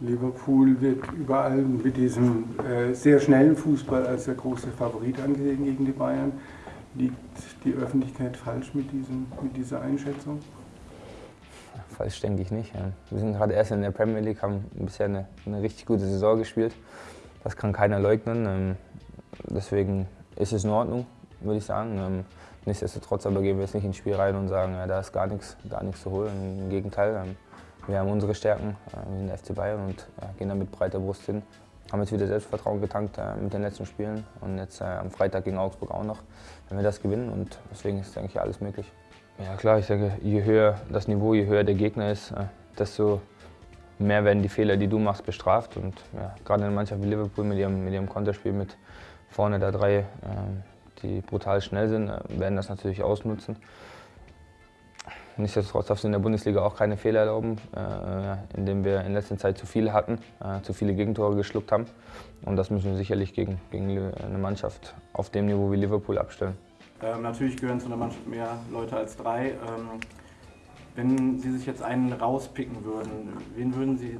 Liverpool wird überall mit diesem äh, sehr schnellen Fußball als der große Favorit angesehen gegen die Bayern. Liegt die Öffentlichkeit falsch mit, diesem, mit dieser Einschätzung? Falsch denke ich nicht. Wir sind gerade erst in der Premier League, haben bisher eine, eine richtig gute Saison gespielt. Das kann keiner leugnen. Ähm, deswegen ist es in Ordnung, würde ich sagen. Ähm, nichtsdestotrotz aber gehen wir jetzt nicht ins Spiel rein und sagen, ja, da ist gar nichts, gar nichts zu holen. Im Gegenteil, ähm, wir haben unsere Stärken, äh, wir sind der FC Bayern und gehen da mit breiter Brust hin. Haben jetzt wieder Selbstvertrauen getankt äh, mit den letzten Spielen und jetzt äh, am Freitag gegen Augsburg auch noch, wenn wir das gewinnen und deswegen ist, denke ich, alles möglich. Ja klar, ich denke, je höher das Niveau, je höher der Gegner ist, desto mehr werden die Fehler, die du machst, bestraft. Und ja, gerade eine Mannschaft wie Liverpool mit ihrem, mit ihrem Konterspiel mit vorne da drei, die brutal schnell sind, werden das natürlich ausnutzen. Nichtsdestotrotz darfst du in der Bundesliga auch keine Fehler erlauben, äh, indem wir in letzter Zeit zu viele hatten, äh, zu viele Gegentore geschluckt haben. Und das müssen wir sicherlich gegen, gegen eine Mannschaft auf dem Niveau wie Liverpool abstellen. Ähm, natürlich gehören zu einer Mannschaft mehr Leute als drei. Ähm, wenn Sie sich jetzt einen rauspicken würden, wen würden Sie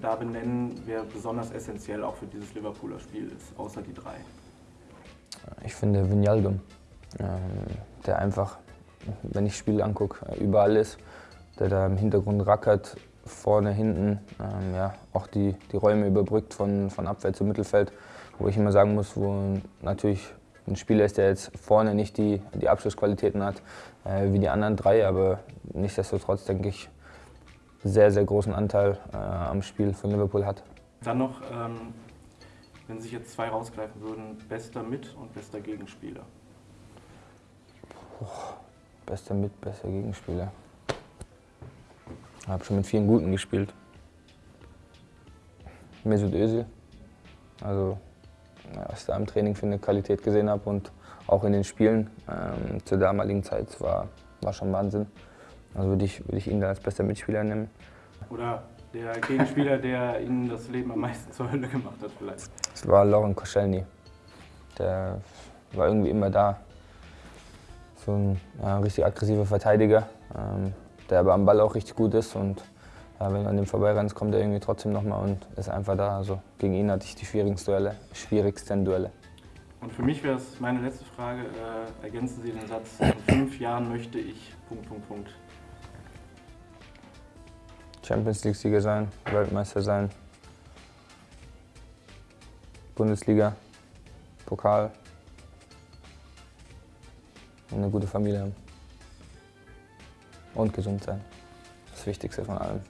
da benennen, wer besonders essentiell auch für dieses Liverpooler Spiel ist, außer die drei? Ich finde Vinaldum, ähm, der einfach wenn ich Spiele angucke, überall ist, der da im Hintergrund rackert, vorne, hinten, ähm, ja, auch die, die Räume überbrückt von, von Abwehr zu Mittelfeld, wo ich immer sagen muss, wo natürlich ein Spieler ist, der jetzt vorne nicht die, die Abschlussqualitäten hat äh, wie die anderen drei, aber nichtsdestotrotz denke ich, sehr, sehr großen Anteil äh, am Spiel von Liverpool hat. Dann noch, ähm, wenn sich jetzt zwei rausgreifen würden, bester Mit- und bester Gegenspieler. Bester Mit-, bester Gegenspieler. Ich habe schon mit vielen Guten gespielt. Mesut Özil. Also, was ich da im Training für eine Qualität gesehen habe und auch in den Spielen ähm, zur damaligen Zeit war, war schon Wahnsinn. Also würde ich, würd ich ihn da als bester Mitspieler nehmen. Oder der Gegenspieler, der Ihnen das Leben am meisten zur Hölle gemacht hat vielleicht? Es war Lauren Koscielny. Der war irgendwie immer da so ein ja, richtig aggressiver Verteidiger, ähm, der aber am Ball auch richtig gut ist. Und ja, wenn du an dem vorbeirennst, kommt er irgendwie trotzdem nochmal und ist einfach da. Also gegen ihn hatte ich die schwierigsten Duelle. Schwierigsten Duelle. Und für mich wäre es meine letzte Frage, äh, ergänzen Sie den Satz, in fünf Jahren möchte ich... Punkt, Punkt, Punkt. Champions League-Sieger sein, Weltmeister sein, Bundesliga, Pokal, und eine gute Familie haben. Und gesund sein. Das Wichtigste von allem.